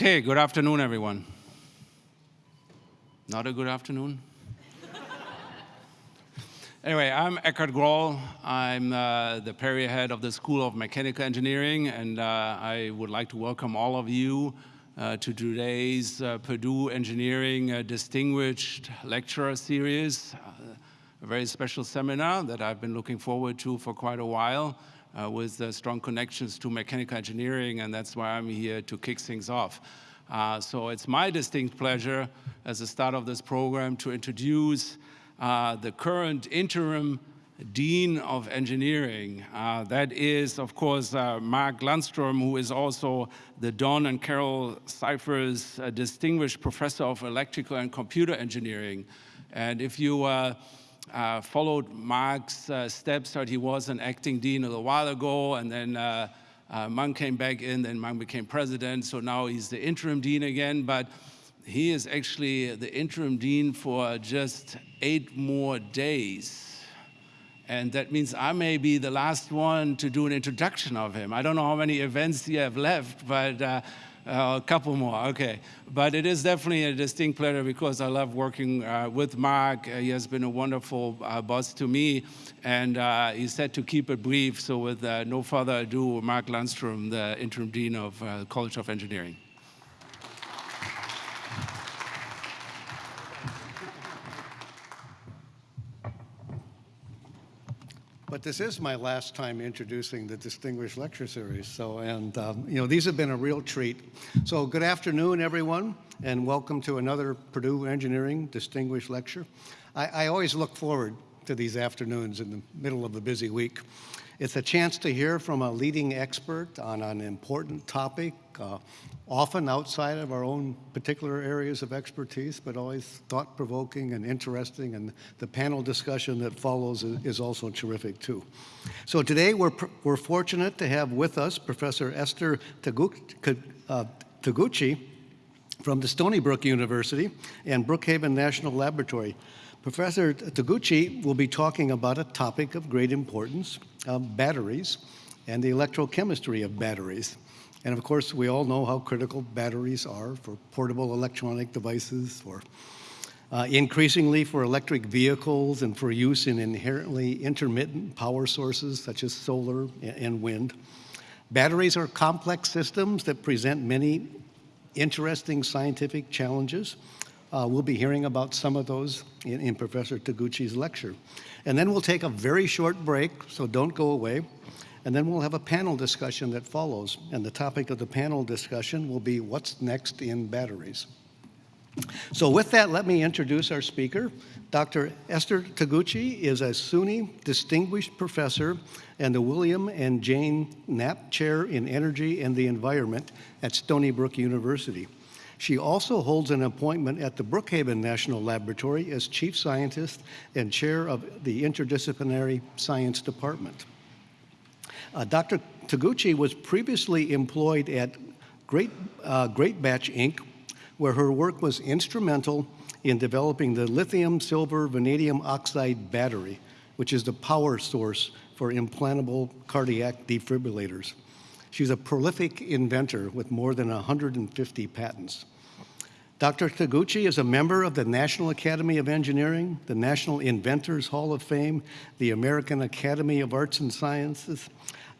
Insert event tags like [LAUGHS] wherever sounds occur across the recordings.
Okay, good afternoon, everyone. Not a good afternoon? [LAUGHS] anyway, I'm Eckhard Groll. I'm uh, the Perry head of the School of Mechanical Engineering, and uh, I would like to welcome all of you uh, to today's uh, Purdue Engineering uh, Distinguished Lecturer Series, uh, a very special seminar that I've been looking forward to for quite a while uh, with uh, strong connections to mechanical engineering, and that's why I'm here to kick things off. Uh, so it's my distinct pleasure as the start of this program to introduce uh, the current interim Dean of Engineering. Uh, that is, of course, uh, Mark Lundstrom, who is also the Don and Carol Scifres Distinguished Professor of Electrical and Computer Engineering. And if you uh, followed Mark's uh, steps. He was an acting dean a little while ago, and then uh, uh, Mung came back in, then Mung became president, so now he's the interim dean again, but he is actually the interim dean for just eight more days. And that means I may be the last one to do an introduction of him. I don't know how many events you have left, but uh, a couple more, okay. But it is definitely a distinct pleasure because I love working uh, with Mark. Uh, he has been a wonderful uh, boss to me, and uh, he said to keep it brief. So with uh, no further ado, Mark Lundstrom, the interim dean of College of Engineering. But this is my last time introducing the Distinguished Lecture Series. So, and, um, you know, these have been a real treat. So good afternoon, everyone, and welcome to another Purdue Engineering Distinguished Lecture. I, I always look forward to these afternoons in the middle of the busy week. It's a chance to hear from a leading expert on an important topic, uh, often outside of our own particular areas of expertise, but always thought-provoking and interesting, and the panel discussion that follows is, also terrific too. So today we're, we're fortunate to have with us Professor Esther uh, Takeuchi from the Stony Brook University and Brookhaven National Laboratory. Professor Takeuchi will be talking about a topic of great importance, um, batteries, and the electrochemistry of batteries. And of course, we all know how critical batteries are for portable electronic devices, for uh, increasingly for electric vehicles and for use in inherently intermittent power sources such as solar and wind. Batteries are complex systems that present many interesting scientific challenges. Uh, we'll be hearing about some of those in, in Professor Takeuchi's lecture. And then we'll take a very short break, so don't go away. And then we'll have a panel discussion that follows. And the topic of the panel discussion will be what's next in batteries. So with that, let me introduce our speaker. Dr. Esther Takeuchi is a SUNY Distinguished Professor and the William and Jane Knapp Chair in Energy and the Environment at Stony Brook University. She also holds an appointment at the Brookhaven National Laboratory as Chief Scientist and Chair of the Interdisciplinary Science Department. Uh, Dr. Takeuchi was previously employed at Great, uh, Greatbatch Inc., where her work was instrumental in developing the lithium silver vanadium oxide battery, which is the power source for implantable cardiac defibrillators. She's a prolific inventor with more than 150 patents. Dr. Takeuchi is a member of the National Academy of Engineering, the National Inventors Hall of Fame, the American Academy of Arts and Sciences.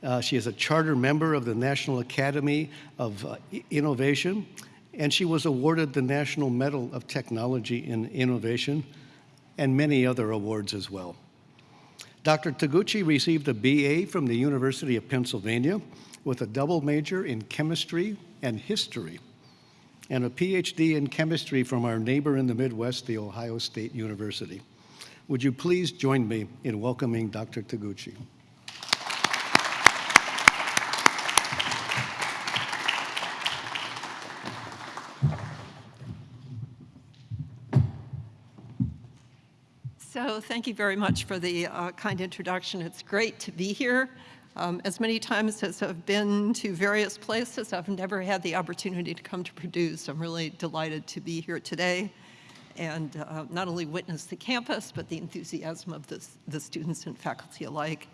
Uh, she is a charter member of the National Academy of uh, Innovation, and she was awarded the National Medal of Technology and Innovation, and many other awards as well. Dr. Takeuchi received a BA from the University of Pennsylvania with a double major in chemistry and history, and a PhD in chemistry from our neighbor in the Midwest, the Ohio State University. Would you please join me in welcoming Dr. Takeuchi? So thank you very much for the uh, kind introduction. It's great to be here. Um, as many times as I've been to various places, I've never had the opportunity to come to Purdue, so I'm really delighted to be here today and uh, not only witness the campus, but the enthusiasm of the, the students and faculty alike.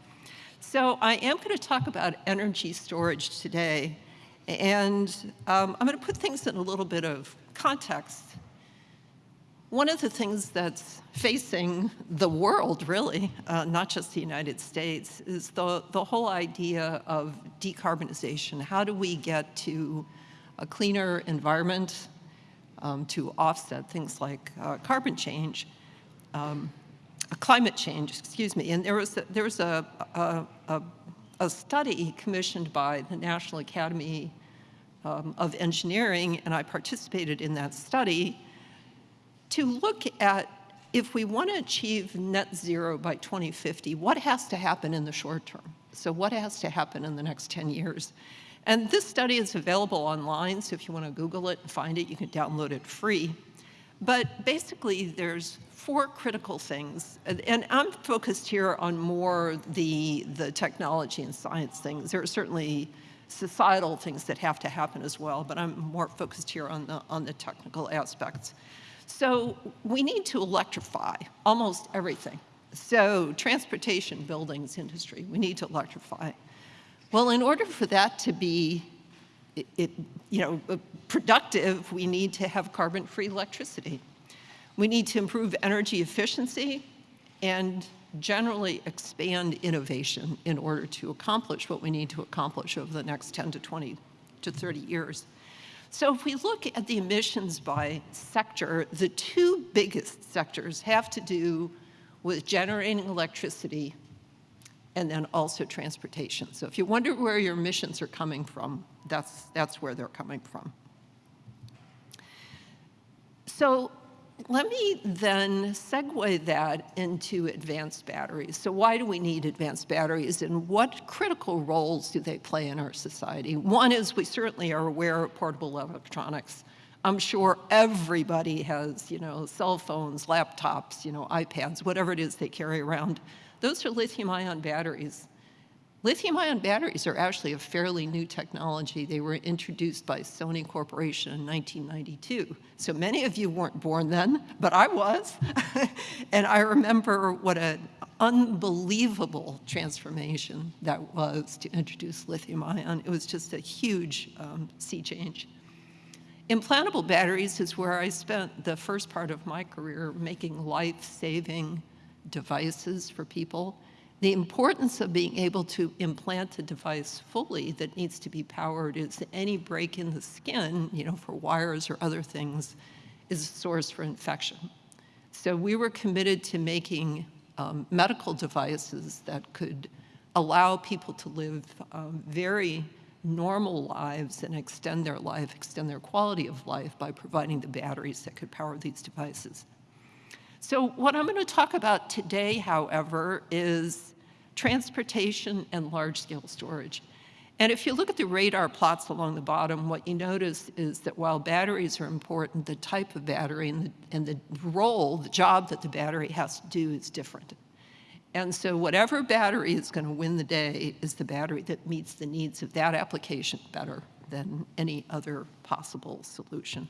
So I am going to talk about energy storage today, And um, I'm going to put things in a little bit of context. One of the things that's facing the world, really, uh, not just the United States, is the, the whole idea of decarbonization. How do we get to a cleaner environment um, to offset things like uh, carbon change, um, climate change, excuse me. And there was a, there was a, a, a, a study commissioned by the National Academy um, of Engineering, and I participated in that study, to look at if we want to achieve net zero by 2050, what has to happen in the short term? So what has to happen in the next 10 years? And this study is available online, so if you want to Google it and find it, you can download it free. But basically, there's four critical things, and I'm focused here on more the, the technology and science things. There are certainly societal things that have to happen as well, but I'm more focused here on the, on the technical aspects. So we need to electrify almost everything. So transportation, buildings, industry, we need to electrify. Well, in order for that to be it, it, you know, uh, productive, we need to have carbon-free electricity. We need to improve energy efficiency and generally expand innovation in order to accomplish what we need to accomplish over the next 10 to 20 to 30 years. So if we look at the emissions by sector, the two biggest sectors have to do with generating electricity and then also transportation. So if you wonder where your emissions are coming from, that's, that's where they're coming from. So let me then segue that into advanced batteries. So why do we need advanced batteries and what critical roles do they play in our society? One is we certainly are aware of portable electronics. I'm sure everybody has, you know, cell phones, laptops, you know, iPads, whatever it is they carry around. Those are lithium ion batteries. Lithium ion batteries are actually a fairly new technology. They were introduced by Sony Corporation in 1992. So many of you weren't born then, but I was. [LAUGHS] and I remember what an unbelievable transformation that was to introduce lithium ion. It was just a huge um, sea change. Implantable batteries is where I spent the first part of my career making life-saving devices for people the importance of being able to implant a device fully that needs to be powered is any break in the skin, you know, for wires or other things, is a source for infection. So we were committed to making um, medical devices that could allow people to live um, very normal lives and extend their life, extend their quality of life by providing the batteries that could power these devices. So what I'm going to talk about today, however, is transportation, and large-scale storage. And if you look at the radar plots along the bottom, what you notice is that while batteries are important, the type of battery and the, and the role, the job that the battery has to do is different. And so whatever battery is going to win the day is the battery that meets the needs of that application better than any other possible solution.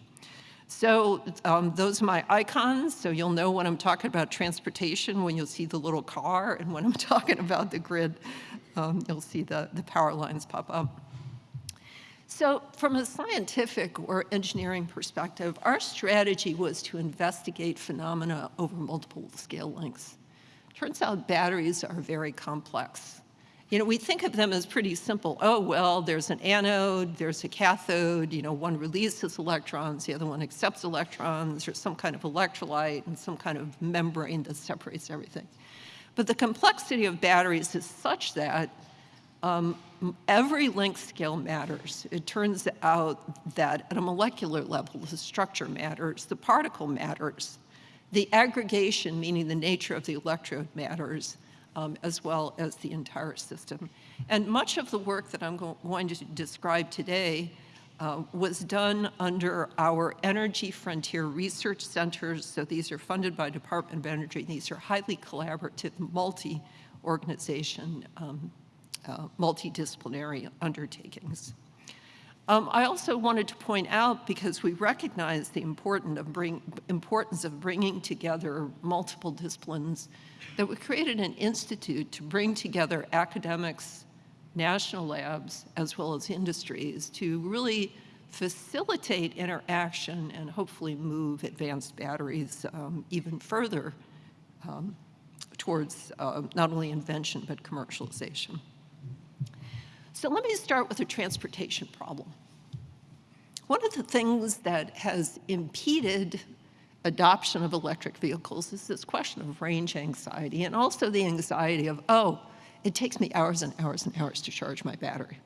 So um, those are my icons, so you'll know when I'm talking about transportation, when you'll see the little car, and when I'm [LAUGHS] talking about the grid, um, you'll see the, the power lines pop up. So from a scientific or engineering perspective, our strategy was to investigate phenomena over multiple scale lengths. Turns out batteries are very complex. You know, we think of them as pretty simple. Oh, well, there's an anode, there's a cathode, you know, one releases electrons, the other one accepts electrons, there's some kind of electrolyte and some kind of membrane that separates everything. But the complexity of batteries is such that um, every length scale matters. It turns out that at a molecular level, the structure matters, the particle matters, the aggregation, meaning the nature of the electrode matters, um, as well as the entire system. And much of the work that I'm go going to describe today uh, was done under our Energy Frontier Research Centers. So these are funded by Department of Energy. These are highly collaborative, multi-organization, um, uh, multidisciplinary undertakings. Um, I also wanted to point out, because we recognize the important of bring, importance of bringing together multiple disciplines, that we created an institute to bring together academics, national labs, as well as industries to really facilitate interaction and hopefully move advanced batteries um, even further um, towards uh, not only invention but commercialization. So let me start with a transportation problem. One of the things that has impeded adoption of electric vehicles is this question of range anxiety and also the anxiety of, oh, it takes me hours and hours and hours to charge my battery.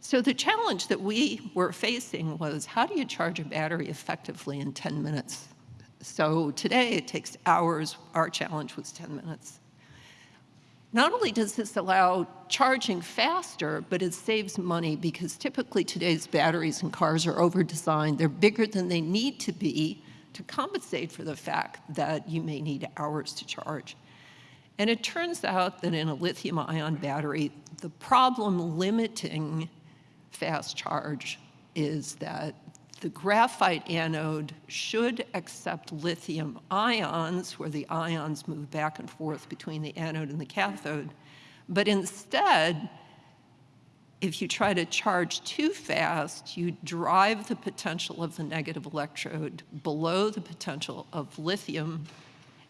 So the challenge that we were facing was how do you charge a battery effectively in 10 minutes? So today it takes hours. Our challenge was 10 minutes. Not only does this allow charging faster, but it saves money because typically today's batteries in cars are over-designed. They're bigger than they need to be to compensate for the fact that you may need hours to charge. And it turns out that in a lithium ion battery, the problem limiting fast charge is that the graphite anode should accept lithium ions, where the ions move back and forth between the anode and the cathode. But instead, if you try to charge too fast, you drive the potential of the negative electrode below the potential of lithium,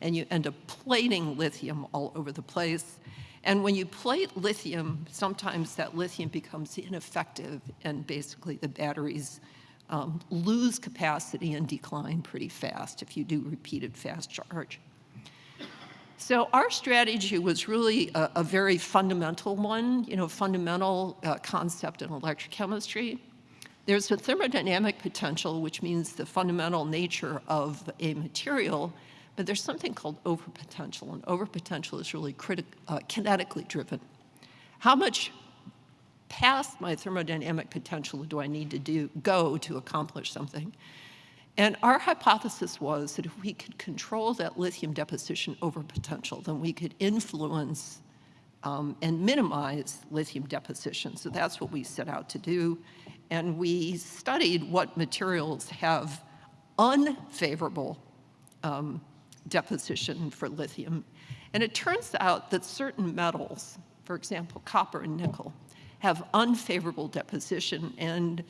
and you end up plating lithium all over the place. And when you plate lithium, sometimes that lithium becomes ineffective, and basically the batteries um, lose capacity and decline pretty fast if you do repeated fast charge. So our strategy was really a, a very fundamental one, you know, fundamental uh, concept in electrochemistry. There's a thermodynamic potential, which means the fundamental nature of a material, but there's something called overpotential, and overpotential is really uh, kinetically driven. How much past my thermodynamic potential do I need to do, go to accomplish something? And our hypothesis was that if we could control that lithium deposition over potential, then we could influence um, and minimize lithium deposition. So that's what we set out to do. And we studied what materials have unfavorable um, deposition for lithium. And it turns out that certain metals, for example, copper and nickel, have unfavorable deposition. And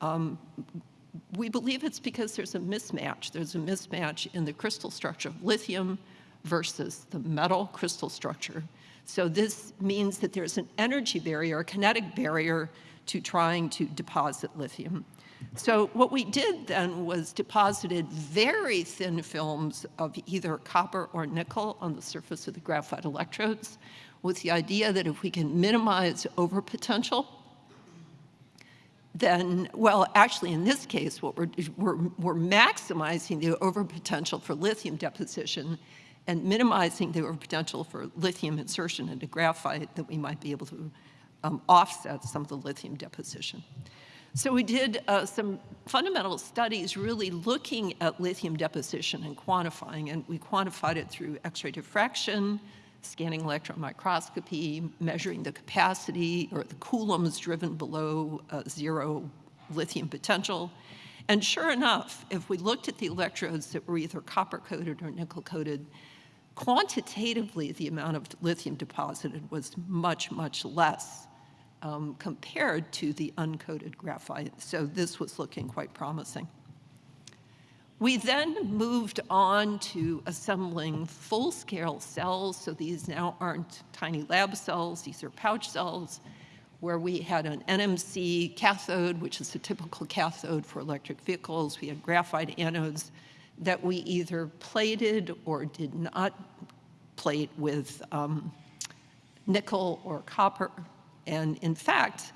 um, we believe it's because there's a mismatch. There's a mismatch in the crystal structure of lithium versus the metal crystal structure. So this means that there's an energy barrier, a kinetic barrier to trying to deposit lithium. So what we did then was deposited very thin films of either copper or nickel on the surface of the graphite electrodes with the idea that if we can minimize overpotential, then, well, actually in this case, what we're, we're, we're maximizing the overpotential for lithium deposition and minimizing the overpotential for lithium insertion into graphite that we might be able to um, offset some of the lithium deposition. So we did uh, some fundamental studies really looking at lithium deposition and quantifying, and we quantified it through X-ray diffraction, scanning electron microscopy, measuring the capacity or the coulombs driven below uh, zero lithium potential. And sure enough, if we looked at the electrodes that were either copper-coated or nickel-coated, quantitatively the amount of lithium deposited was much, much less um, compared to the uncoated graphite. So this was looking quite promising. We then moved on to assembling full-scale cells. So these now aren't tiny lab cells, these are pouch cells, where we had an NMC cathode, which is a typical cathode for electric vehicles. We had graphite anodes that we either plated or did not plate with um, nickel or copper. And in fact,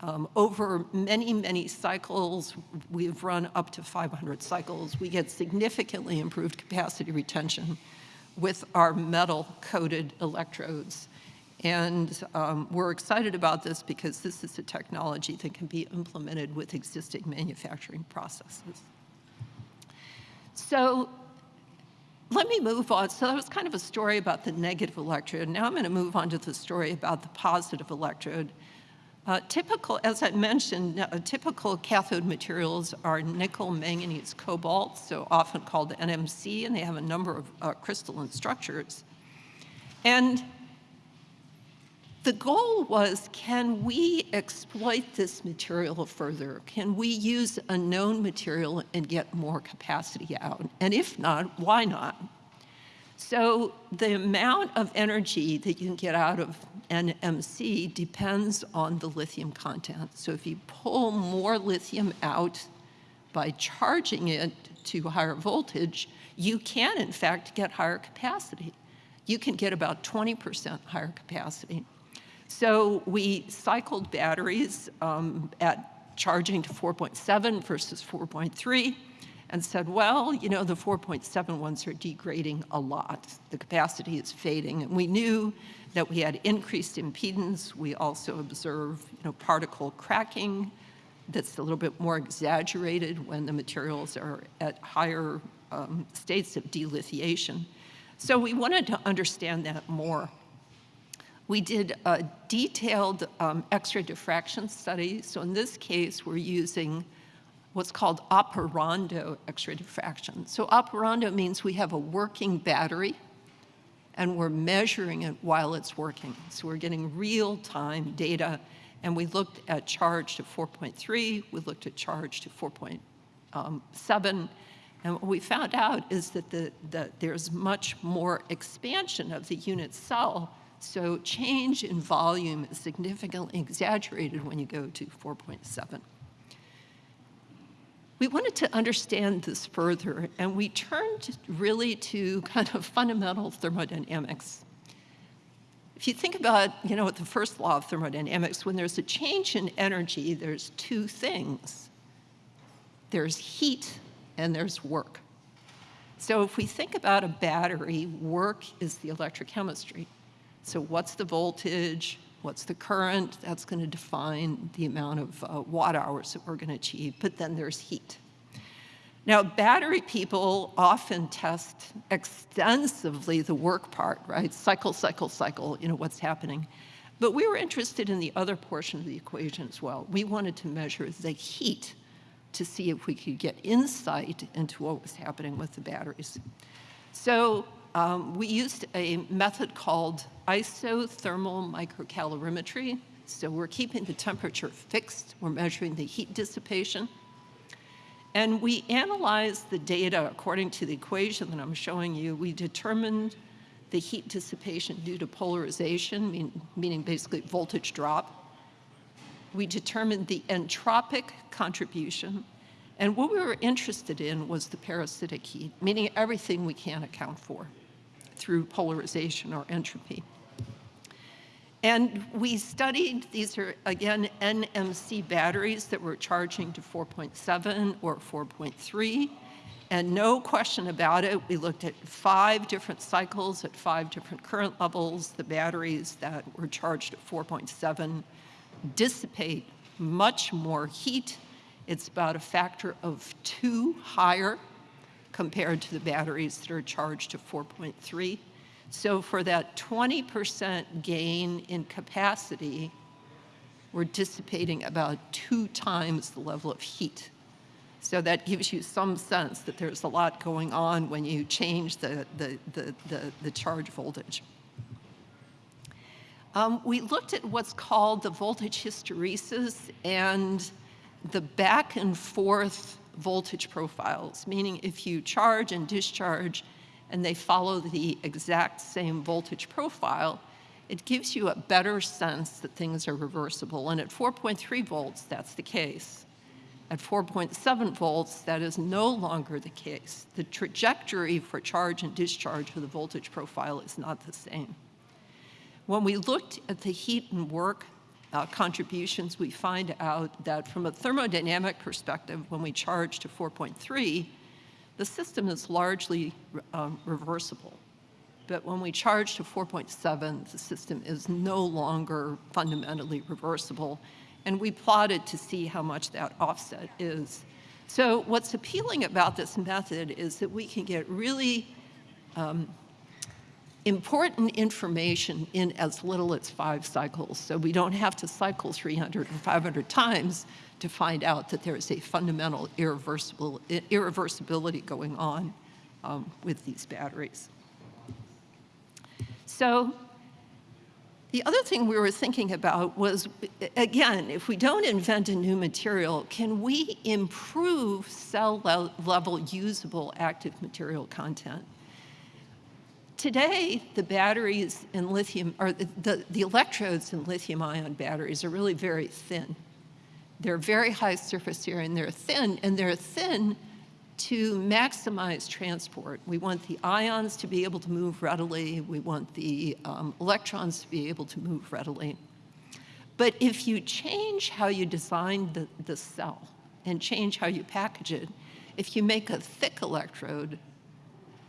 um, over many, many cycles, we've run up to 500 cycles. We get significantly improved capacity retention with our metal-coated electrodes. And um, we're excited about this because this is a technology that can be implemented with existing manufacturing processes. So let me move on. So that was kind of a story about the negative electrode. Now I'm going to move on to the story about the positive electrode. Uh, typical, as I mentioned, uh, typical cathode materials are nickel, manganese, cobalt, so often called NMC, and they have a number of uh, crystalline structures. And the goal was, can we exploit this material further? Can we use a known material and get more capacity out? And if not, why not? So the amount of energy that you can get out of NMC depends on the lithium content. So if you pull more lithium out by charging it to higher voltage, you can in fact get higher capacity. You can get about 20% higher capacity. So we cycled batteries um, at charging to 4.7 versus 4.3 and said, well, you know, the 4.7 ones are degrading a lot. The capacity is fading. And we knew that we had increased impedance. We also observed, you know, particle cracking that's a little bit more exaggerated when the materials are at higher um, states of delithiation. So we wanted to understand that more. We did a detailed um, X-ray diffraction study. So in this case, we're using what's called operando X-ray diffraction. So operando means we have a working battery and we're measuring it while it's working. So we're getting real-time data and we looked at charge to 4.3, we looked at charge to 4.7, um, and what we found out is that the, the, there's much more expansion of the unit cell so change in volume is significantly exaggerated when you go to 4.7. We wanted to understand this further, and we turned really to kind of fundamental thermodynamics. If you think about, you know, the first law of thermodynamics, when there's a change in energy, there's two things. There's heat and there's work. So if we think about a battery, work is the electrochemistry. So what's the voltage? What's the current? That's going to define the amount of uh, watt hours that we're going to achieve. But then there's heat. Now, battery people often test extensively the work part, right? Cycle, cycle, cycle, you know, what's happening. But we were interested in the other portion of the equation as well. We wanted to measure the heat to see if we could get insight into what was happening with the batteries. So um, we used a method called isothermal microcalorimetry. So we're keeping the temperature fixed. We're measuring the heat dissipation. And we analyzed the data according to the equation that I'm showing you. We determined the heat dissipation due to polarization, mean, meaning basically voltage drop. We determined the entropic contribution. And what we were interested in was the parasitic heat, meaning everything we can't account for through polarization or entropy. And we studied, these are again NMC batteries that were charging to 4.7 or 4.3. And no question about it, we looked at five different cycles at five different current levels. The batteries that were charged at 4.7 dissipate much more heat. It's about a factor of two higher compared to the batteries that are charged to 4.3. So for that 20% gain in capacity, we're dissipating about two times the level of heat. So that gives you some sense that there's a lot going on when you change the, the, the, the, the charge voltage. Um, we looked at what's called the voltage hysteresis and the back and forth voltage profiles, meaning if you charge and discharge and they follow the exact same voltage profile, it gives you a better sense that things are reversible. And at 4.3 volts, that's the case. At 4.7 volts, that is no longer the case. The trajectory for charge and discharge of the voltage profile is not the same. When we looked at the heat and work uh, contributions, we find out that from a thermodynamic perspective, when we charge to 4.3, the system is largely um, reversible. But when we charge to 4.7, the system is no longer fundamentally reversible. And we plotted to see how much that offset is. So what's appealing about this method is that we can get really um, important information in as little as five cycles. So we don't have to cycle 300 or 500 times to find out that there is a fundamental irreversible, irreversibility going on um, with these batteries. So The other thing we were thinking about was, again, if we don't invent a new material, can we improve cell level usable active material content? Today, the batteries in lithium, or the, the electrodes in lithium ion batteries are really very thin. They're very high surface area and they're thin, and they're thin to maximize transport. We want the ions to be able to move readily. We want the um, electrons to be able to move readily. But if you change how you design the, the cell and change how you package it, if you make a thick electrode,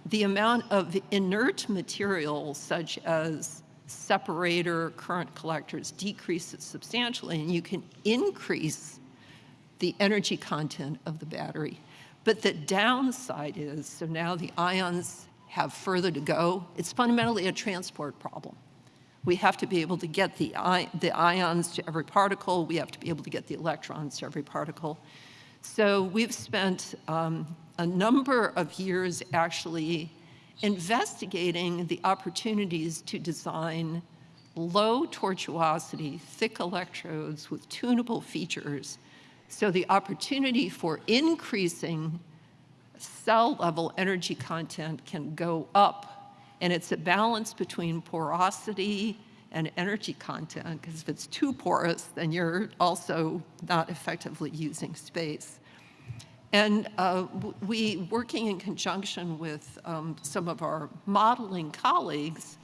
the amount of inert material such as separator, current collectors decreases substantially and you can increase the energy content of the battery. But the downside is, so now the ions have further to go. It's fundamentally a transport problem. We have to be able to get the, the ions to every particle. We have to be able to get the electrons to every particle. So we've spent um, a number of years actually investigating the opportunities to design low tortuosity, thick electrodes with tunable features so the opportunity for increasing cell level energy content can go up. And it's a balance between porosity and energy content, because if it's too porous, then you're also not effectively using space. And uh, we, working in conjunction with um, some of our modeling colleagues,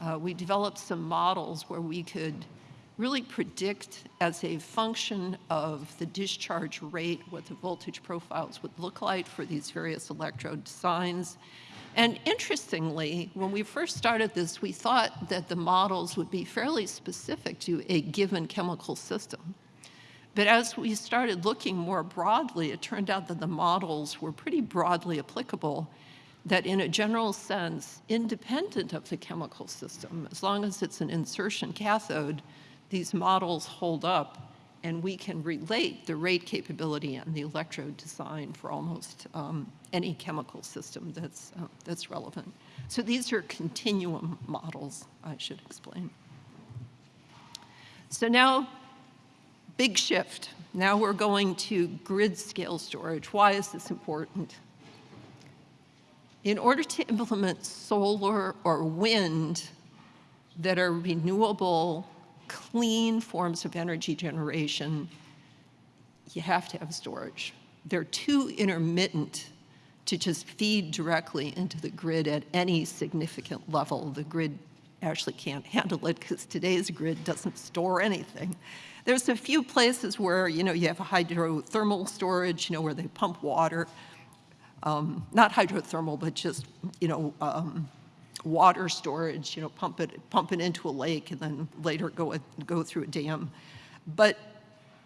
uh, we developed some models where we could really predict as a function of the discharge rate what the voltage profiles would look like for these various electrode designs. And interestingly, when we first started this, we thought that the models would be fairly specific to a given chemical system. But as we started looking more broadly, it turned out that the models were pretty broadly applicable, that in a general sense, independent of the chemical system, as long as it's an insertion cathode, these models hold up and we can relate the rate capability and the electrode design for almost um, any chemical system that's, uh, that's relevant. So these are continuum models, I should explain. So now, big shift. Now we're going to grid scale storage. Why is this important? In order to implement solar or wind that are renewable clean forms of energy generation, you have to have storage. They're too intermittent to just feed directly into the grid at any significant level. The grid actually can't handle it because today's grid doesn't store anything. There's a few places where, you know, you have hydrothermal storage, you know, where they pump water. Um, not hydrothermal, but just, you know, um, water storage, you know, pump it, pump it into a lake and then later go, go through a dam. But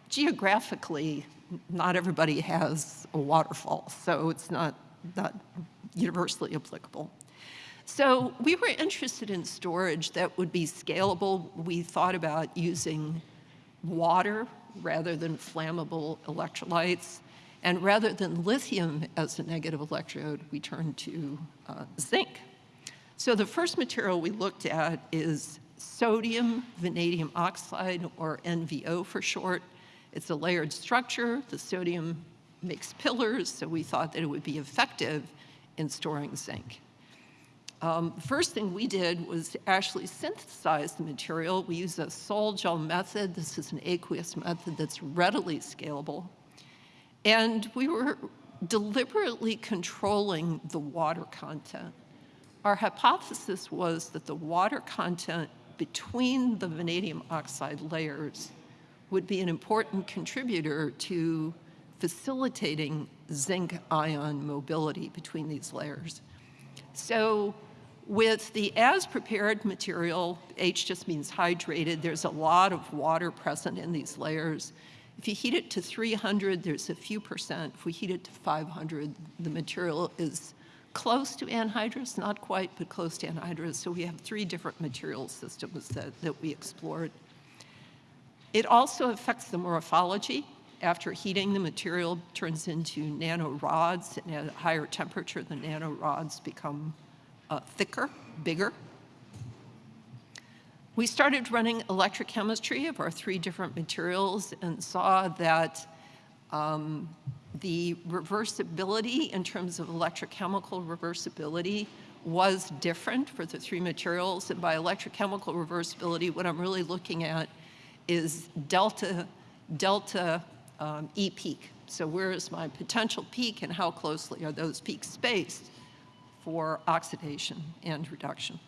geographically, not everybody has a waterfall, so it's not, not universally applicable. So we were interested in storage that would be scalable. We thought about using water rather than flammable electrolytes. And rather than lithium as a negative electrode, we turned to uh, zinc so the first material we looked at is sodium vanadium oxide, or NVO for short. It's a layered structure. The sodium makes pillars, so we thought that it would be effective in storing zinc. Um, first thing we did was actually synthesize the material. We use a sol-gel method. This is an aqueous method that's readily scalable. And we were deliberately controlling the water content. Our hypothesis was that the water content between the vanadium oxide layers would be an important contributor to facilitating zinc ion mobility between these layers. So with the as prepared material, H just means hydrated, there's a lot of water present in these layers. If you heat it to 300, there's a few percent. If we heat it to 500, the material is close to anhydrous, not quite, but close to anhydrous. So we have three different material systems that, that we explored. It also affects the morphology. After heating, the material turns into nanorods, and at a higher temperature, the nanorods become uh, thicker, bigger. We started running electrochemistry of our three different materials and saw that um, the reversibility in terms of electrochemical reversibility was different for the three materials. And by electrochemical reversibility, what I'm really looking at is delta, delta um, E peak. So where is my potential peak and how closely are those peaks spaced for oxidation and reduction?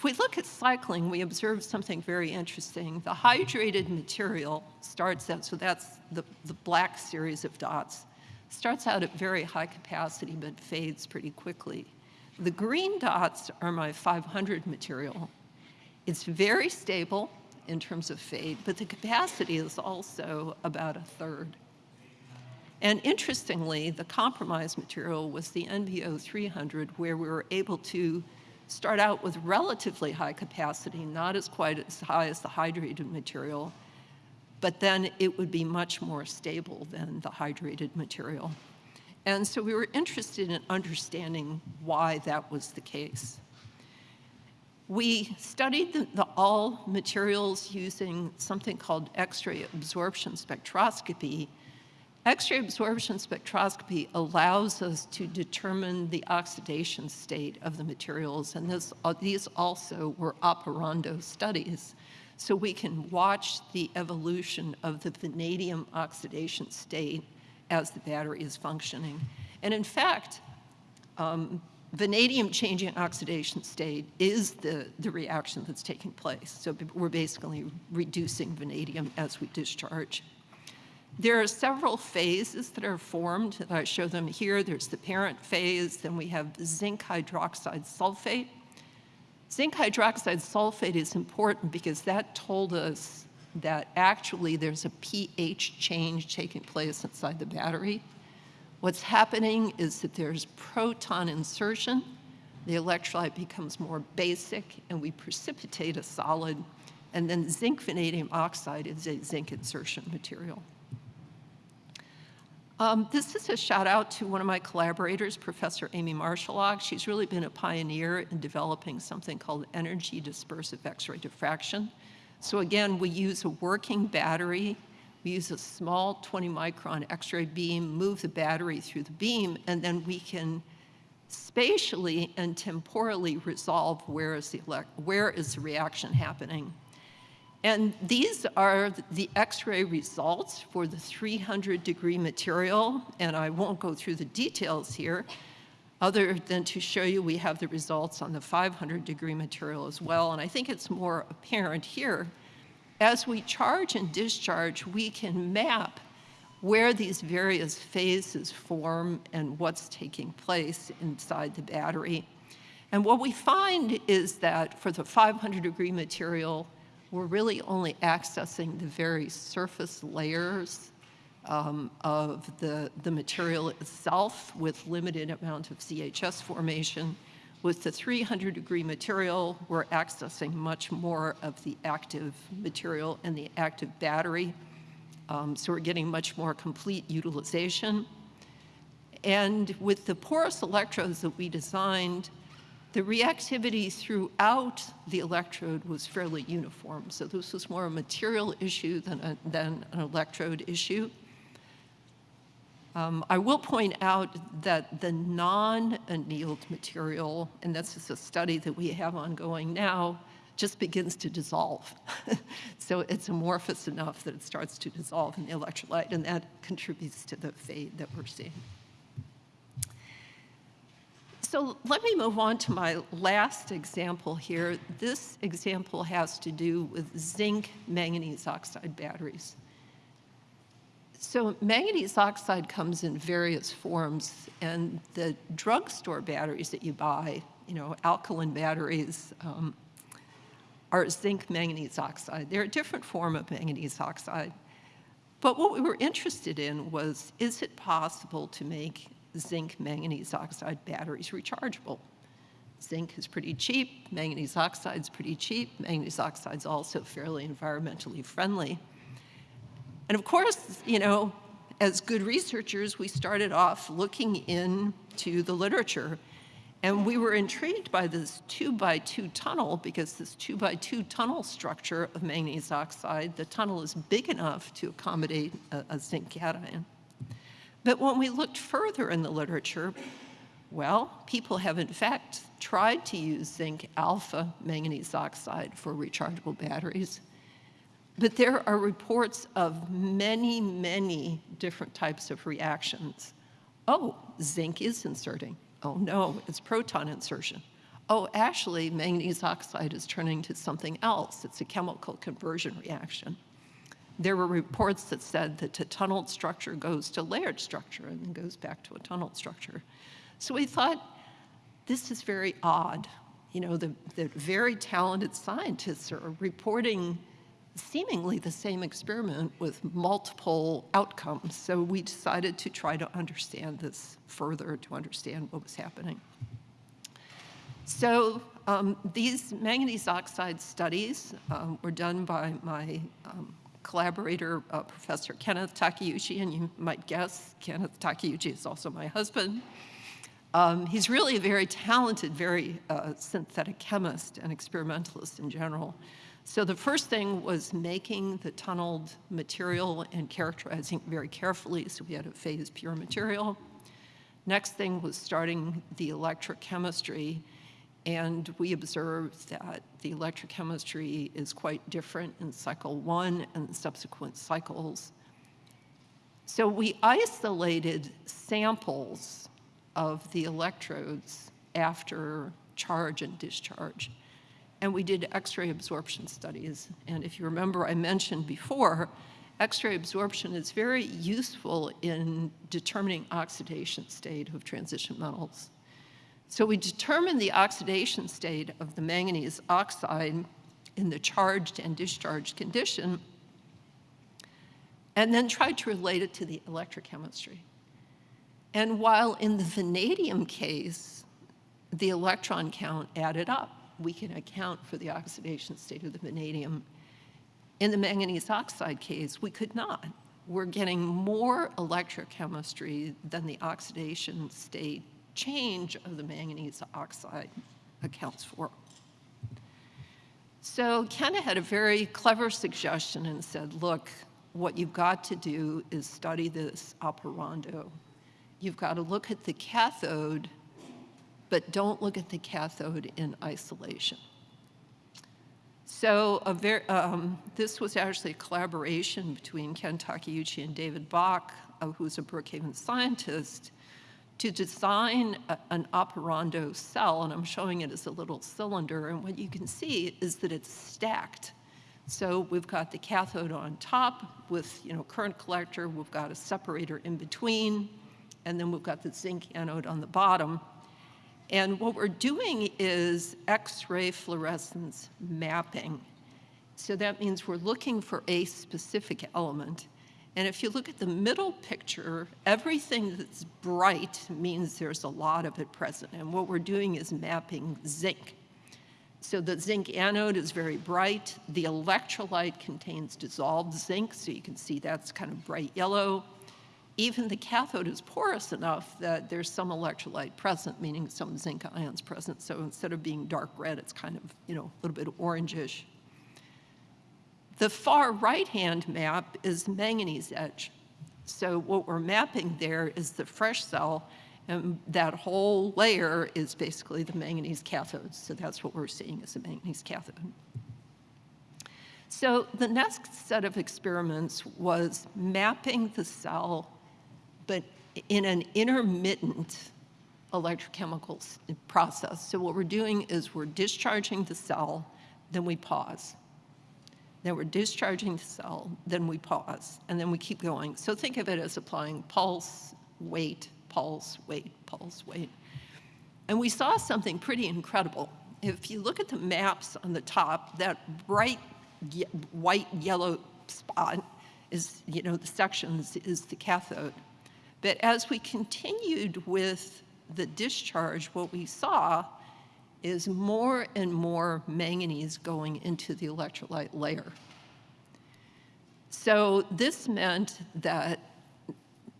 If we look at cycling, we observe something very interesting. The hydrated material starts out, so that's the, the black series of dots, starts out at very high capacity but fades pretty quickly. The green dots are my 500 material. It's very stable in terms of fade, but the capacity is also about a third. And interestingly, the compromise material was the NVO 300, where we were able to start out with relatively high capacity, not as quite as high as the hydrated material, but then it would be much more stable than the hydrated material. And so we were interested in understanding why that was the case. We studied the, the all materials using something called X-ray absorption spectroscopy, X-ray absorption spectroscopy allows us to determine the oxidation state of the materials, and this, uh, these also were operando studies. So we can watch the evolution of the vanadium oxidation state as the battery is functioning. And in fact, um, vanadium changing oxidation state is the, the reaction that's taking place. So we're basically reducing vanadium as we discharge. There are several phases that are formed. I show them here. There's the parent phase, then we have zinc hydroxide sulfate. Zinc hydroxide sulfate is important because that told us that actually there's a pH change taking place inside the battery. What's happening is that there's proton insertion, the electrolyte becomes more basic, and we precipitate a solid, and then zinc vanadium oxide is a zinc insertion material. Um, this is a shout out to one of my collaborators, Professor Amy Marschilok. She's really been a pioneer in developing something called energy dispersive X-ray diffraction. So again, we use a working battery. We use a small 20 micron X-ray beam, move the battery through the beam, and then we can spatially and temporally resolve where is the, where is the reaction happening. And these are the X-ray results for the 300 degree material, and I won't go through the details here, other than to show you we have the results on the 500 degree material as well, and I think it's more apparent here. As we charge and discharge, we can map where these various phases form and what's taking place inside the battery. And what we find is that for the 500 degree material, we're really only accessing the very surface layers um, of the, the material itself with limited amount of ZHS formation. With the 300 degree material, we're accessing much more of the active material and the active battery. Um, so we're getting much more complete utilization. And with the porous electrodes that we designed, the reactivity throughout the electrode was fairly uniform. So this was more a material issue than, a, than an electrode issue. Um, I will point out that the non-annealed material, and this is a study that we have ongoing now, just begins to dissolve. [LAUGHS] so it's amorphous enough that it starts to dissolve in the electrolyte, and that contributes to the fade that we're seeing so let me move on to my last example here. This example has to do with zinc manganese oxide batteries. So manganese oxide comes in various forms, and the drugstore batteries that you buy, you know, alkaline batteries, um, are zinc manganese oxide. They're a different form of manganese oxide. But what we were interested in was, is it possible to make zinc manganese oxide batteries rechargeable. Zinc is pretty cheap, manganese oxide is pretty cheap, manganese oxide is also fairly environmentally friendly. And of course, you know, as good researchers, we started off looking into the literature. And we were intrigued by this two by two tunnel because this two by two tunnel structure of manganese oxide, the tunnel is big enough to accommodate a, a zinc cation. But when we looked further in the literature, well, people have in fact tried to use zinc alpha manganese oxide for rechargeable batteries. But there are reports of many, many different types of reactions. Oh, zinc is inserting. Oh no, it's proton insertion. Oh, actually, manganese oxide is turning to something else. It's a chemical conversion reaction. There were reports that said that a tunneled structure goes to layered structure and then goes back to a tunneled structure. So we thought, this is very odd. You know, the, the very talented scientists are reporting seemingly the same experiment with multiple outcomes. So we decided to try to understand this further, to understand what was happening. So um, these manganese oxide studies um, were done by my um, collaborator, uh, Professor Kenneth Takeuchi, and you might guess Kenneth Takeuchi is also my husband. Um, he's really a very talented, very uh, synthetic chemist and experimentalist in general. So the first thing was making the tunneled material and characterizing very carefully, so we had a phase pure material. Next thing was starting the electrochemistry, and we observed that the electrochemistry is quite different in cycle one and subsequent cycles. So we isolated samples of the electrodes after charge and discharge and we did X-ray absorption studies. And if you remember, I mentioned before, X-ray absorption is very useful in determining oxidation state of transition metals. So we determined the oxidation state of the manganese oxide in the charged and discharged condition, and then tried to relate it to the electrochemistry. And while in the vanadium case, the electron count added up, we can account for the oxidation state of the vanadium. In the manganese oxide case, we could not. We're getting more electrochemistry than the oxidation state change of the manganese oxide accounts for. So Kenna had a very clever suggestion and said, look, what you've got to do is study this operando. You've got to look at the cathode but don't look at the cathode in isolation. So very, um, this was actually a collaboration between Ken Takeuchi and David Bock, uh, who's a Brookhaven scientist, to design a, an operando cell, and I'm showing it as a little cylinder, and what you can see is that it's stacked. So we've got the cathode on top with you know current collector, we've got a separator in between, and then we've got the zinc anode on the bottom. And what we're doing is X-ray fluorescence mapping. So that means we're looking for a specific element. And if you look at the middle picture, everything that's bright means there's a lot of it present. And what we're doing is mapping zinc. So the zinc anode is very bright. The electrolyte contains dissolved zinc, so you can see that's kind of bright yellow even the cathode is porous enough that there's some electrolyte present, meaning some zinc ions present. So instead of being dark red, it's kind of, you know, a little bit orangish. The far right-hand map is manganese edge. So what we're mapping there is the fresh cell, and that whole layer is basically the manganese cathode. So that's what we're seeing as a manganese cathode. So the next set of experiments was mapping the cell but in an intermittent electrochemical process. So what we're doing is we're discharging the cell, then we pause. Then we're discharging the cell, then we pause, and then we keep going. So think of it as applying pulse, wait, pulse, wait, pulse, wait. And we saw something pretty incredible. If you look at the maps on the top, that bright ye white yellow spot is, you know, the sections is the cathode. But as we continued with the discharge, what we saw is more and more manganese going into the electrolyte layer. So this meant that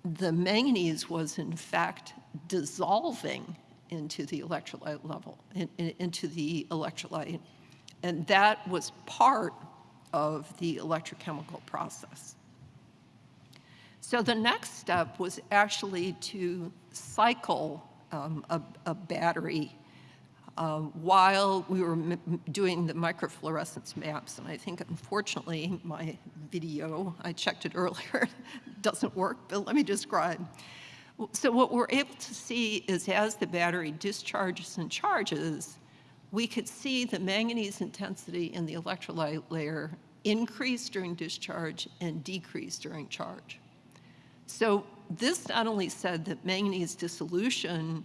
the manganese was in fact dissolving into the electrolyte level, in, in, into the electrolyte. And that was part of the electrochemical process. So the next step was actually to cycle um, a, a, battery uh, while we were doing the microfluorescence maps. And I think, unfortunately, my video, I checked it earlier, [LAUGHS] doesn't work, but let me describe. So what we're able to see is as the battery discharges and charges, we could see the manganese intensity in the electrolyte layer increase during discharge and decrease during charge. So this not only said that manganese dissolution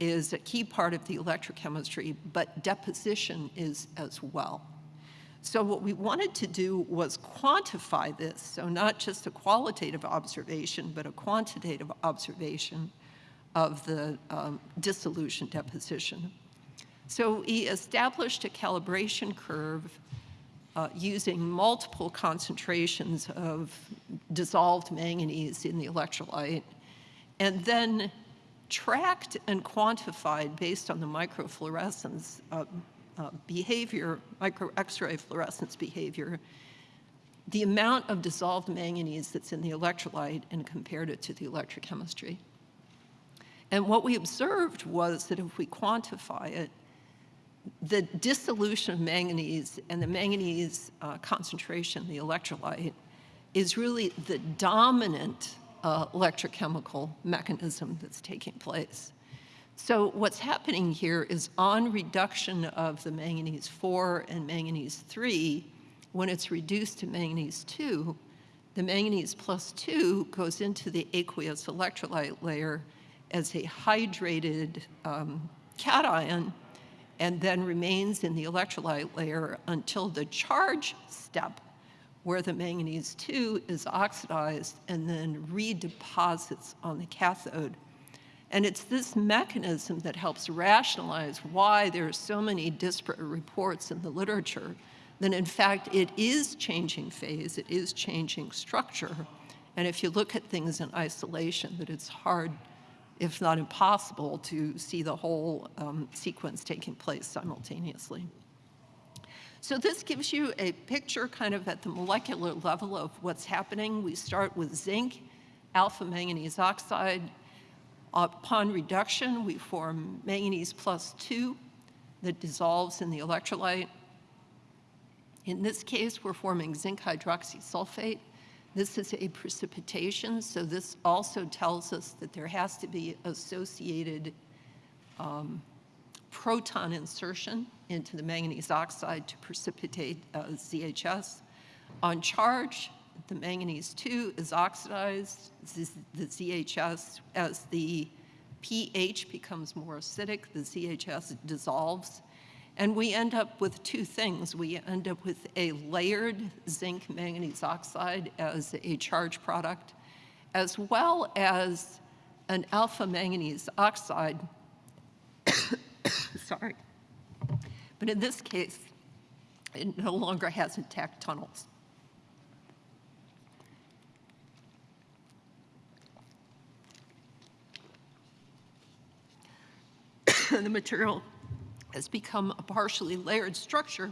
is a key part of the electrochemistry, but deposition is as well. So what we wanted to do was quantify this, so not just a qualitative observation, but a quantitative observation of the um, dissolution deposition. So we established a calibration curve uh, using multiple concentrations of dissolved manganese in the electrolyte, and then tracked and quantified based on the microfluorescence uh, uh, behavior, micro X-ray fluorescence behavior, the amount of dissolved manganese that's in the electrolyte and compared it to the electrochemistry. And what we observed was that if we quantify it, the dissolution of manganese and the manganese uh, concentration, the electrolyte, is really the dominant uh, electrochemical mechanism that's taking place. So what's happening here is on reduction of the manganese 4 and manganese 3, when it's reduced to manganese 2, the manganese plus 2 goes into the aqueous electrolyte layer as a hydrated um, cation and then remains in the electrolyte layer until the charge step where the manganese 2 is oxidized and then redeposits on the cathode. And it's this mechanism that helps rationalize why there are so many disparate reports in the literature that in fact it is changing phase, it is changing structure. And if you look at things in isolation, that it's hard if not impossible, to see the whole um, sequence taking place simultaneously. So this gives you a picture kind of at the molecular level of what's happening. We start with zinc, alpha manganese oxide. Upon reduction, we form manganese plus 2 that dissolves in the electrolyte. In this case, we're forming zinc hydroxysulfate. This is a precipitation, so this also tells us that there has to be associated um, proton insertion into the manganese oxide to precipitate uh, ZHS. On charge, the manganese 2 is oxidized, the ZHS, as the pH becomes more acidic, the ZHS dissolves, and we end up with two things. We end up with a layered zinc manganese oxide as a charge product, as well as an alpha manganese oxide, [COUGHS] sorry. But in this case, it no longer has intact tunnels. [COUGHS] the material has become a partially layered structure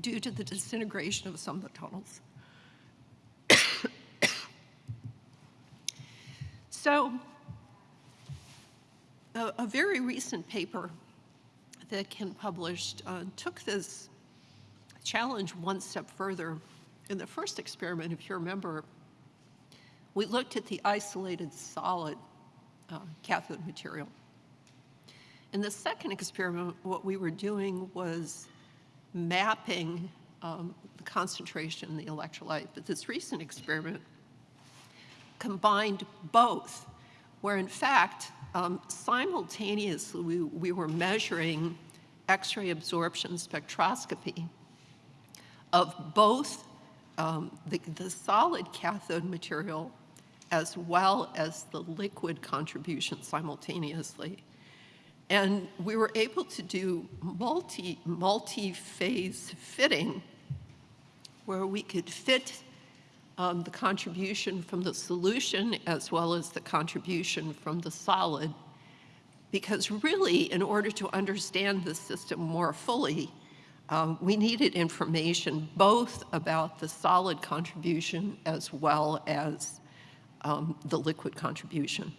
due to the disintegration of some of the tunnels. [COUGHS] so a, a, very recent paper that Ken published uh, took this challenge one step further. In the first experiment, if you remember, we looked at the isolated solid uh, cathode material. In the second experiment, what we were doing was mapping um, the concentration in the electrolyte. But this recent experiment combined both, where in fact, um, simultaneously we, we were measuring X-ray absorption spectroscopy of both um, the, the solid cathode material as well as the liquid contribution simultaneously. And we were able to do multi, multi-phase fitting where we could fit um, the contribution from the solution as well as the contribution from the solid Because really, in order to understand the system more fully, um, we needed information both about the solid contribution as well as um, the liquid contribution.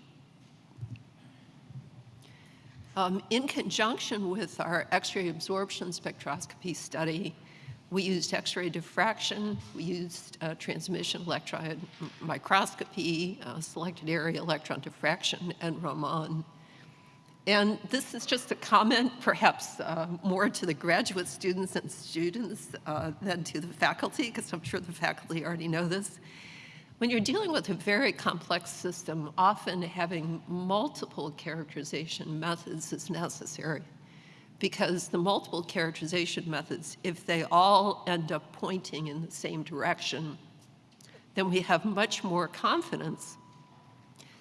Um, in conjunction with our X-ray absorption spectroscopy study, we used X-ray diffraction, we used uh, transmission electron microscopy, uh, selected area electron diffraction, and Raman. And this is just a comment, perhaps uh, more to the graduate students and students uh, than to the faculty, because I'm sure the faculty already know this. When you're dealing with a very complex system, often having multiple characterization methods is necessary because the multiple characterization methods, if they all end up pointing in the same direction, then we have much more confidence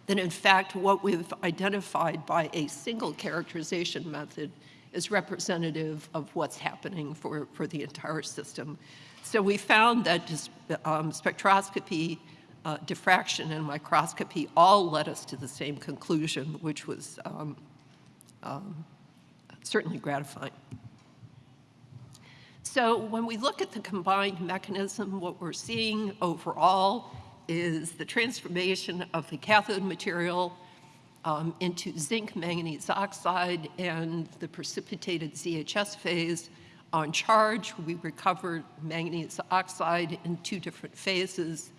that in fact what we've identified by a single characterization method is representative of what's happening for, for the entire system. So we found that um, spectroscopy, uh, diffraction, and microscopy all led us to the same conclusion, which was um, um, certainly gratifying. So when we look at the combined mechanism, what we're seeing overall is the transformation of the cathode material um, into zinc manganese oxide and the precipitated ZHS phase. On charge, we recovered manganese oxide in two different phases.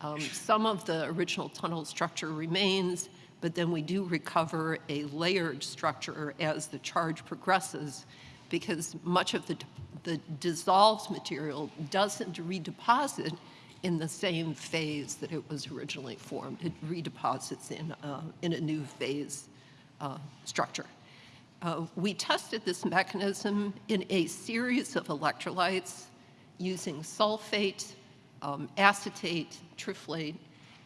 Um, some of the original tunnel structure remains, but then we do recover a layered structure as the charge progresses because much of the, the dissolved material doesn't redeposit in the same phase that it was originally formed. It redeposits in, uh, in a new phase uh, structure. Uh, we tested this mechanism in a series of electrolytes using sulfate, um, acetate, triflate,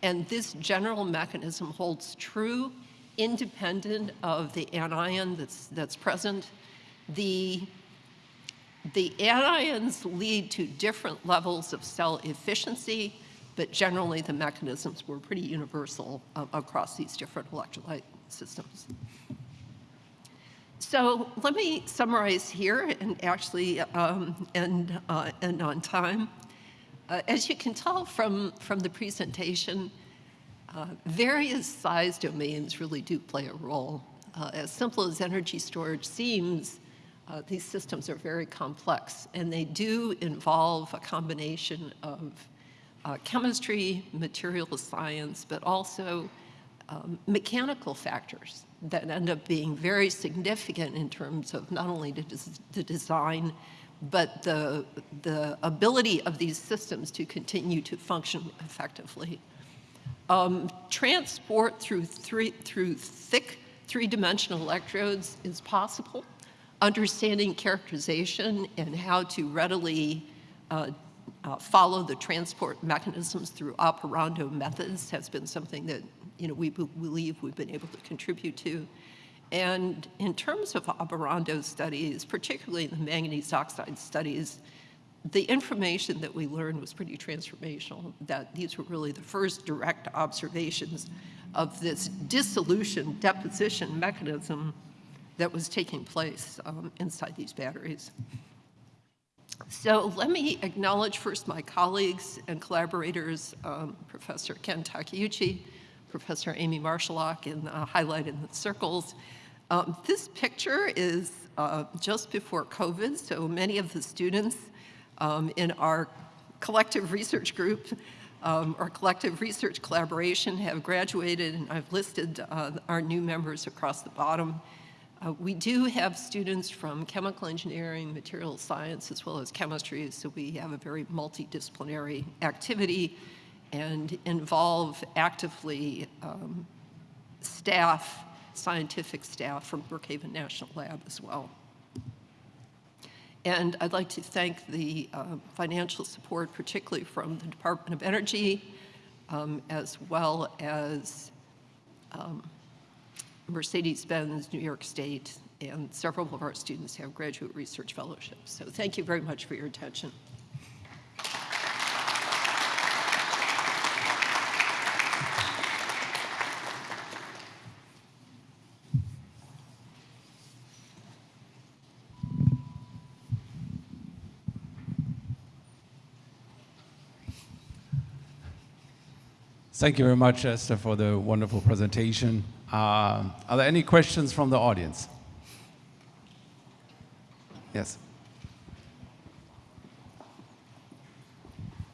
and this general mechanism holds true independent of the anion that's, that's present. The the anions lead to different levels of cell efficiency, but generally the mechanisms were pretty universal uh, across these different electrolyte systems. So let me summarize here and actually um, end, uh, end on time. Uh, as you can tell from, from the presentation, uh, various size domains really do play a role. Uh, as simple as energy storage seems, uh, these systems are very complex, and they do involve a combination of uh, chemistry, material science, but also um, mechanical factors that end up being very significant in terms of not only the, des the design, but the, the ability of these systems to continue to function effectively. Um, transport through, three, through thick three-dimensional electrodes is possible understanding characterization and how to readily uh, uh, follow the transport mechanisms through operando methods has been something that you know, we believe we've been able to contribute to. And in terms of operando studies, particularly the manganese oxide studies, the information that we learned was pretty transformational, that these were really the first direct observations of this dissolution deposition mechanism that was taking place um, inside these batteries. So let me acknowledge first my colleagues and collaborators, um, Professor Ken Takeuchi, Professor Amy Marschilok, and uh, highlighted in the circles. Um, this picture is uh, just before COVID, so many of the students um, in our collective research group um, our collective research collaboration have graduated, and I've listed uh, our new members across the bottom. Uh, we do have students from chemical engineering, material science, as well as chemistry, so we have a very multidisciplinary activity and involve actively um, staff, scientific staff from Brookhaven National Lab as well. And I'd like to thank the uh, financial support, particularly from the Department of Energy, um, as well as um, Mercedes-Benz, New York State, and several of our students have graduate research fellowships. So thank you very much for your attention. Thank you very much, Esther, for the wonderful presentation. Uh, are there any questions from the audience? Yes.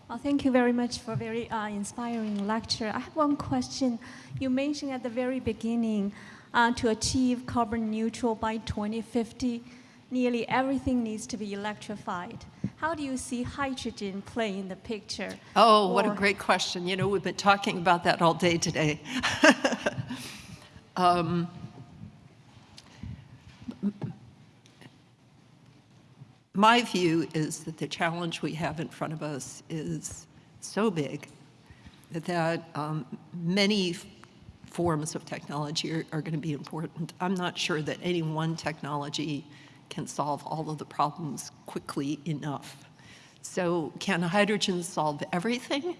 Well, thank you very much for a very uh, inspiring lecture. I have one question. You mentioned at the very beginning uh, to achieve carbon neutral by 2050, nearly everything needs to be electrified. How do you see hydrogen play in the picture? Oh, what a great question. You know, we've been talking about that all day today. [LAUGHS] um, my view is that the challenge we have in front of us is so big that um, many forms of technology are, are going to be important. I'm not sure that any one technology can solve all of the problems quickly enough. So can hydrogen solve everything?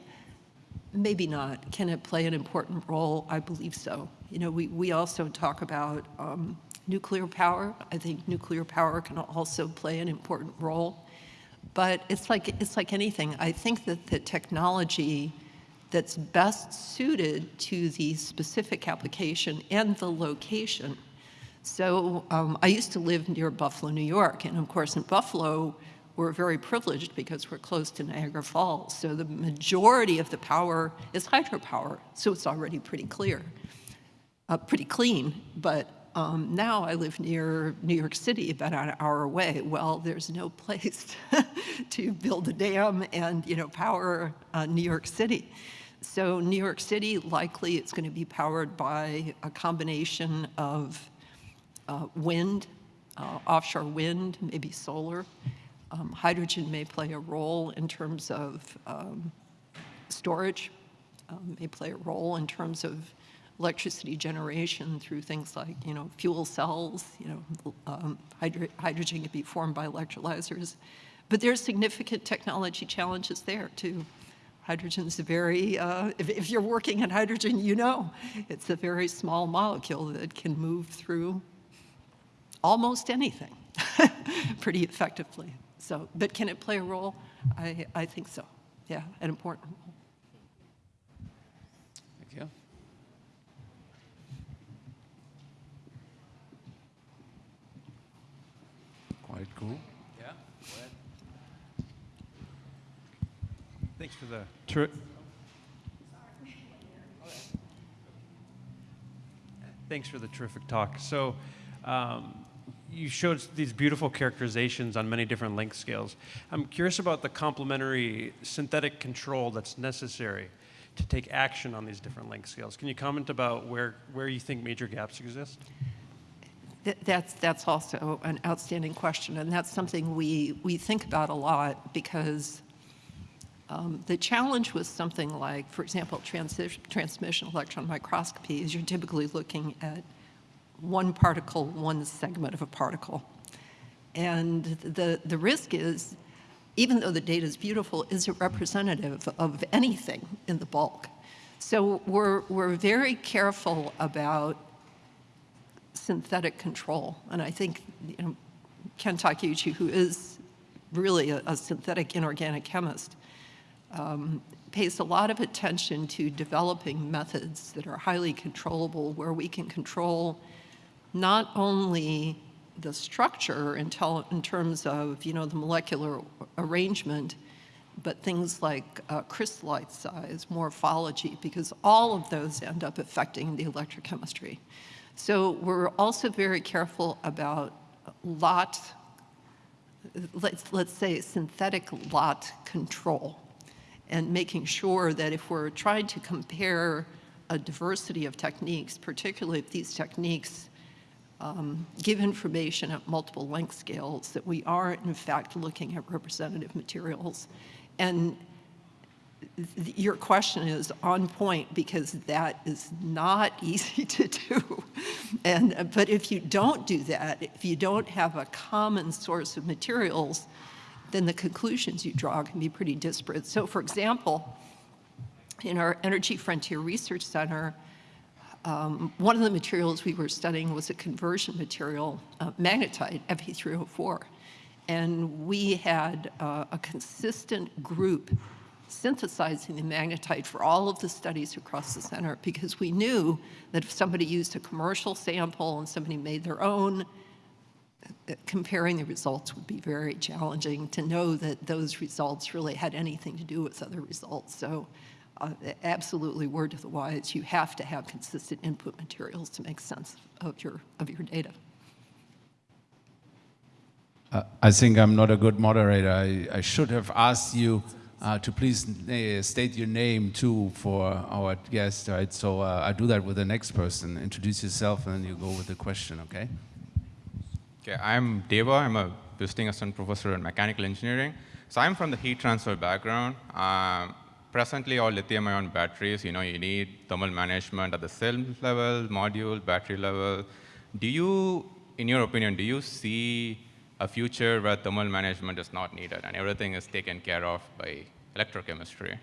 Maybe not. Can it play an important role? I believe so. You know, we, we also talk about um, nuclear power. I think nuclear power can also play an important role. But it's like, it's like anything. I think that the technology that's best suited to the specific application and the location. So um, I used to live near Buffalo, New York, and of course in Buffalo, we're very privileged because we're close to Niagara Falls. So the majority of the power is hydropower, so it's already pretty clear, uh, pretty clean. But um, now I live near New York City, about an hour away. Well, there's no [LAUGHS] place to build a dam and you know power uh, New York City. So New York City, likely it's going to be powered by a combination of uh, wind, uh, offshore wind, maybe solar. Um, hydrogen may play a role in terms of um, storage, um, may play a role in terms of electricity generation through things like, you know, fuel cells, you know, um, hydro hydrogen can be formed by electrolyzers. But there's significant technology challenges there too. Hydrogen's a very, uh, if, if you're working in hydrogen, you know, it's a very small molecule that can move through almost anything [LAUGHS] pretty effectively. So, but can it play a role? I, I think so. Yeah, an important role. Thank you. Quite cool. Yeah. Thanks for the ter- Thanks for the terrific talk. So, um, you showed these beautiful characterizations on many different length scales. I'm curious about the complementary synthetic control that's necessary to take action on these different length scales. Can you comment about where, where you think major gaps exist? Th- That's, that's also an outstanding question, and that's something we, we think about a lot because um, the challenge with something like, for example, transi- transmission electron microscopy is you're typically looking at one particle, one segment of a particle. And the, the risk is, even though the data is beautiful, is it representative of anything in the bulk? So we're, we're very careful about synthetic control. And I think you know, Ken Takeuchi, who is really a, a synthetic inorganic chemist, um, pays a lot of attention to developing methods that are highly controllable, where we can control not only the structure in, in terms of you know the molecular arrangement, but things like uh, crystallite size, morphology, because all of those end up affecting the electrochemistry. So we're also very careful about lot, let's, let's say synthetic lot control and making sure that if we're trying to compare a diversity of techniques, particularly if these techniques um, give information at multiple length scales, that we are in fact looking at representative materials. And your question is on point because that is not [LAUGHS] easy to do. And, uh, but if you don't do that, if you don't have a common source of materials, then the conclusions you draw can be pretty disparate. So for example, in our Energy Frontier Research Center, um, one of the materials we were studying was a conversion material, uh, magnetite, Fe3O4. And we had uh, a consistent group synthesizing the magnetite for all of the studies across the center because we knew that if somebody used a commercial sample and somebody made their own, uh, comparing the results would be very challenging to know that those results really had anything to do with other results. So uh, absolutely word to the wise, you have to have consistent input materials to make sense of your, of your data. Uh, I think I'm not a good moderator. I, I should have asked you uh, to please uh, state your name too for our guest, right? So uh, I do that with the next person. Introduce yourself and then you go with the question, okay? Okay, I'm Deva. I'm a visiting assistant professor in mechanical engineering. So I'm from the heat transfer background. Um, presently, all lithium-ion batteries, you know, you need thermal management at the cell level, module, battery level. Do you, in your opinion, do you see a future where thermal management is not needed and everything is taken care of by electrochemistry?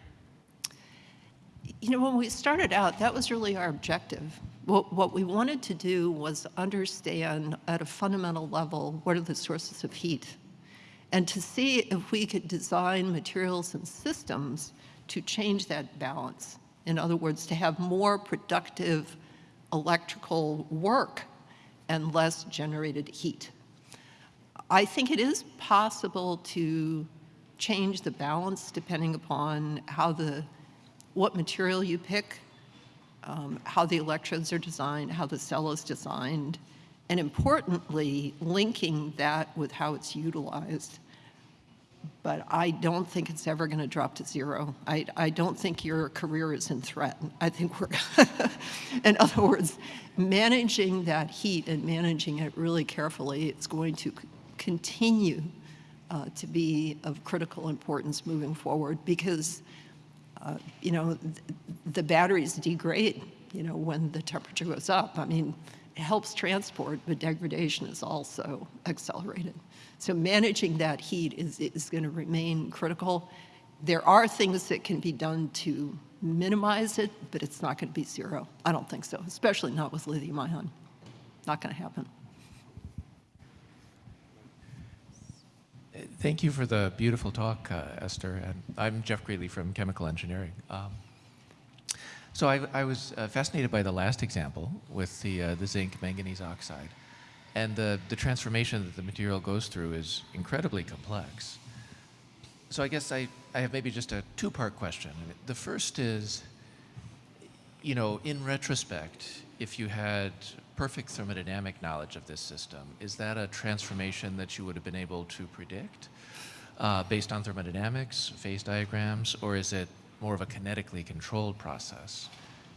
You know, when we started out, that was really our objective. What, what we wanted to do was understand at a fundamental level what are the sources of heat and to see if we could design materials and systems to change that balance. In other words, to have more productive electrical work and less generated heat. I think it is possible to change the balance depending upon how the, what material you pick, um, how the electrodes are designed, how the cell is designed, and importantly, linking that with how it's utilized. But I don't think it's ever going to drop to zero. I, I don't think your career is in threat. I think we're, [LAUGHS] in other words, managing that heat and managing it really carefully, it's going to continue uh, to be of critical importance moving forward because, uh, you know, th the batteries degrade, you know, when the temperature goes up. I mean, helps transport, but degradation is also accelerated. So managing that heat is, is going to remain critical. There are things that can be done to minimize it, but it's not going to be zero. I don't think so, especially not with lithium ion. Not going to happen. Thank you for the beautiful talk, uh, Esther. And I'm Jeff Greeley from Chemical Engineering. Um, so I, I was uh, fascinated by the last example with the, uh, the zinc manganese oxide. And the, the transformation that the material goes through is incredibly complex. So I guess I, I have maybe just a two-part question. The first is, you know, in retrospect, if you had perfect thermodynamic knowledge of this system, is that a transformation that you would have been able to predict uh, based on thermodynamics, phase diagrams, or is it more of a kinetically controlled process?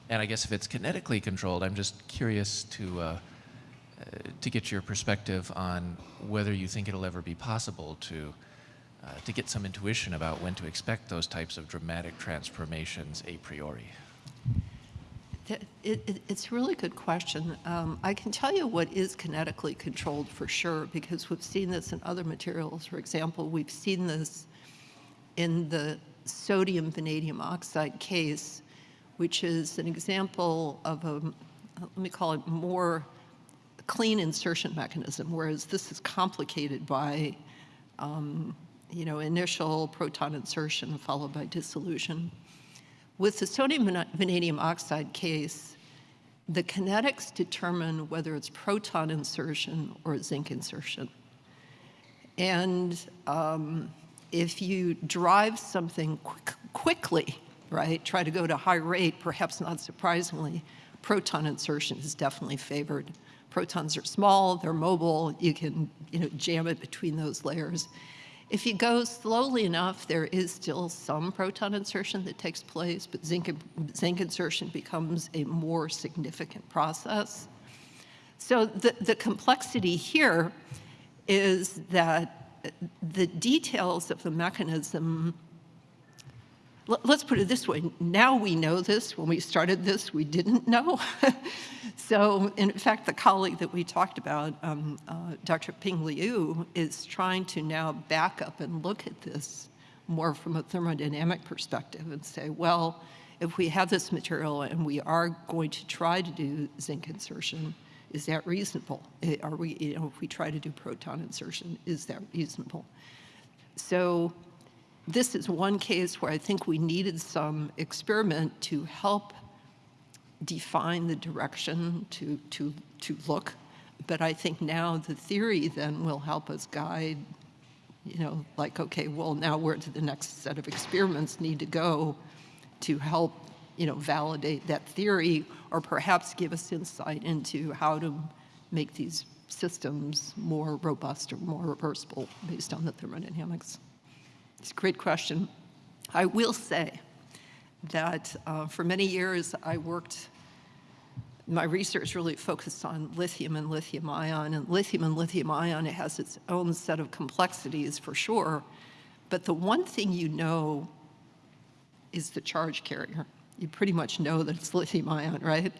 And I guess if it's kinetically controlled, I'm just curious to, uh, uh, to get your perspective on whether you think it'll ever be possible to, uh, to get some intuition about when to expect those types of dramatic transformations a priori. It, it, it's a really good question. Um, I can tell you what is kinetically controlled for sure because we've seen this in other materials. For example, we've seen this in the sodium vanadium oxide case, which is an example of a, let me call it more clean insertion mechanism, whereas this is complicated by, um, you know, initial proton insertion followed by dissolution. With the sodium vanadium oxide case, the kinetics determine whether it's proton insertion or zinc insertion. And um, if you drive something quick, quickly, right, try to go to high rate, perhaps not surprisingly, proton insertion is definitely favored. Protons are small, they're mobile, you can you know, jam it between those layers. If you go slowly enough, there is still some proton insertion that takes place, but zinc, zinc insertion becomes a more significant process. So the, the complexity here is that the details of the mechanism let's put it this way, now we know this. When we started this, we didn't know. [LAUGHS] so in fact, the colleague that we talked about, um, uh, Dr. Ping Liu, is trying to now back up and look at this more from a thermodynamic perspective and say, well, if we have this material and we are going to try to do zinc insertion, is that reasonable? Eh, are we, you know, if we try to do proton insertion, is that reasonable? So this is one case where I think we needed some experiment to help define the direction to, to, to look. But I think now the theory then will help us guide, you know, like, okay, well, now where do the next set of experiments need to go to help, you know, validate that theory or perhaps give us insight into how to make these systems more robust or more reversible based on the thermodynamics. It's a great question. I will say that uh, for many years I worked my research really focused on lithium and lithium ion, and lithium and lithium ion, it has its own set of complexities for sure, but the one thing you know is the charge carrier. You pretty much know that it's lithium ion, right?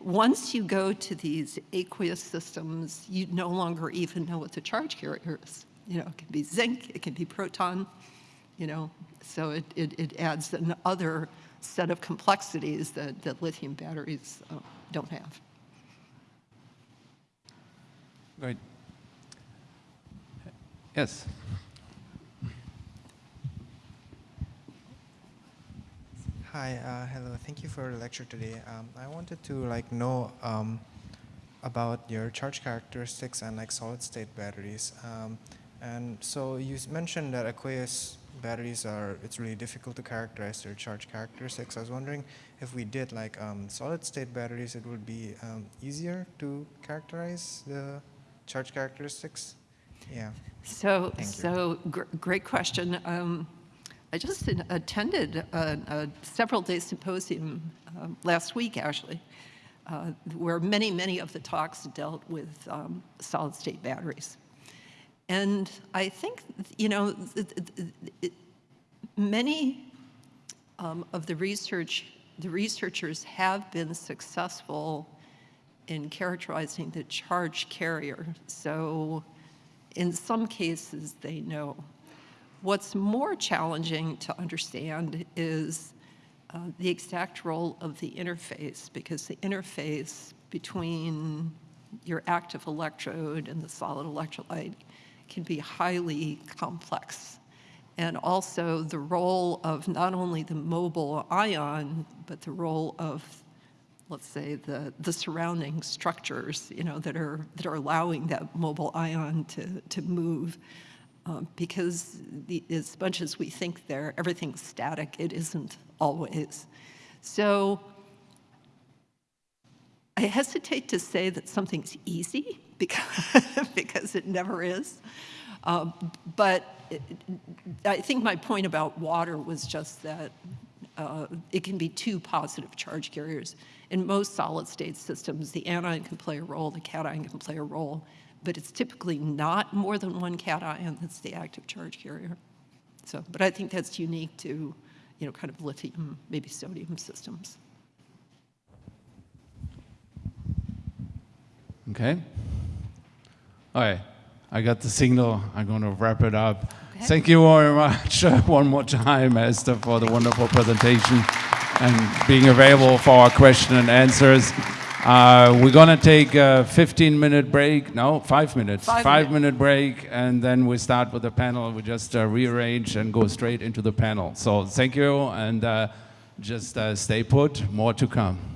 Once you go to these aqueous systems, you no longer even know what the charge carrier is. You know, it can be zinc, it can be proton, you know, so it, it, it adds another set of complexities that, that lithium batteries uh, don't have. Great. Yes. Hi, uh, hello. Thank you for the lecture today. Um, I wanted to like know um, about your charge characteristics and like solid state batteries. Um, and so you mentioned that aqueous batteries are, it's really difficult to characterize their charge characteristics. I was wondering if we did like um, solid state batteries, it would be um, easier to characterize the charge characteristics? Yeah. So, so gr great question. I just attended a, a several day symposium um, last week, actually, uh, where many, many of the talks dealt with um, solid state batteries. And I think, you know, it, it, it, many um, of the research, the researchers have been successful in characterizing the charge carrier. So in some cases, they know. What's more challenging to understand is uh, the exact role of the interface, because the interface between your active electrode and the solid electrolyte can be highly complex. And also the role of not only the mobile ion, but the role of, let's say, the, the surrounding structures, you know, that are, that are allowing that mobile ion to, to move. Um, because the, as much as we think there, everything's static, it isn't always. So I hesitate to say that something's easy [LAUGHS] because, because it never is. Um, but it, I think my point about water was just that uh, it can be two positive charge carriers. In most solid state systems, the anion can play a role, the cation can play a role, but it's typically not more than one cation that's the active charge carrier. So, but I think that's unique to, you know, kind of lithium, maybe sodium systems. Okay. All right. I got the signal. I'm going to wrap it up. Okay. Thank you very much uh, one more time, Esther, for the wonderful presentation and being available for our question and answers. Uh, we're going to take a 15 minute break. No, five minutes. Five minute. minute break, and then we start with the panel. We just uh, rearrange and go straight into the panel. So thank you, and uh, just uh, stay put. More to come.